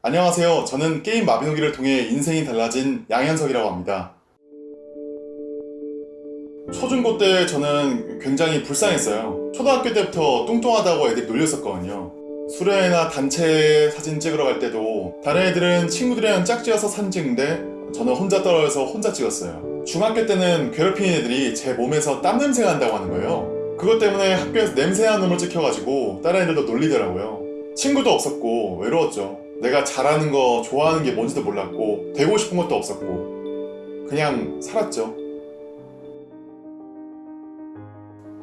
안녕하세요. 저는 게임 마비노기를 통해 인생이 달라진 양현석이라고 합니다. 초중고 때 저는 굉장히 불쌍했어요. 초등학교 때부터 뚱뚱하다고 애들이 놀렸었거든요. 수련회나 단체 사진 찍으러 갈 때도 다른 애들은 친구들이랑 짝지어서 사진 찍는데 저는 혼자 떨어져서 혼자 찍었어요. 중학교 때는 괴롭히는 애들이 제 몸에서 땀 냄새가 난다고 하는 거예요. 그것 때문에 학교에서 냄새나는 놈을 찍혀가지고 다른 애들도 놀리더라고요. 친구도 없었고 외로웠죠. 내가 잘하는 거 좋아하는 게 뭔지도 몰랐고 되고 싶은 것도 없었고 그냥 살았죠.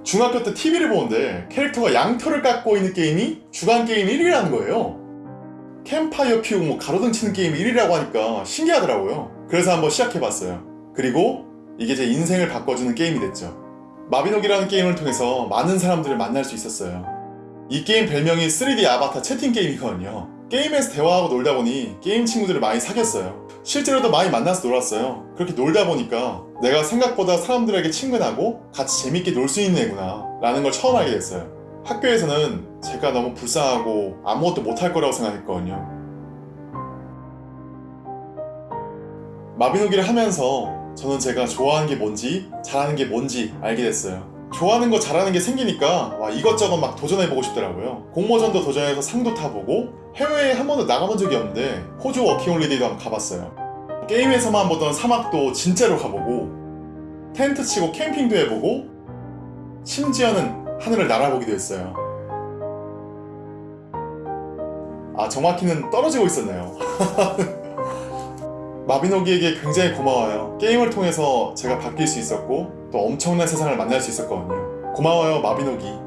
중학교 때 TV를 보는데 캐릭터가 양털을 깎고 있는 게임이 주간 게임 1위라는 거예요. 캠파이어 피우고 뭐 가로등 치는 게임 1위라고 하니까 신기하더라고요. 그래서 한번 시작해봤어요. 그리고 이게 제 인생을 바꿔주는 게임이 됐죠. 마비노기라는 게임을 통해서 많은 사람들을 만날 수 있었어요. 이 게임 별명이 3D 아바타 채팅 게임이거든요. 게임에서 대화하고 놀다 보니 게임 친구들을 많이 사귀었어요. 실제로도 많이 만나서 놀았어요. 그렇게 놀다 보니까 내가 생각보다 사람들에게 친근하고 같이 재밌게 놀 수 있는 애구나 라는 걸 처음 알게 됐어요. 학교에서는 제가 너무 불쌍하고 아무것도 못할 거라고 생각했거든요. 마비노기를 하면서 저는 제가 좋아하는 게 뭔지 잘하는 게 뭔지 알게 됐어요. 좋아하는 거 잘하는 게 생기니까 와 이것저것 막 도전해보고 싶더라고요. 공모전도 도전해서 상도 타보고 해외에 한 번도 나가본 적이 없는데 호주 워킹홀리데이도 한번 가봤어요. 게임에서만 보던 사막도 진짜로 가보고 텐트 치고 캠핑도 해보고 심지어는 하늘을 날아보기도 했어요. 아 정확히는 떨어지고 있었네요. 마비노기에게 굉장히 고마워요. 게임을 통해서 제가 바뀔 수 있었고 또 엄청난 세상을 만날 수 있었거든요. 고마워요 마비노기.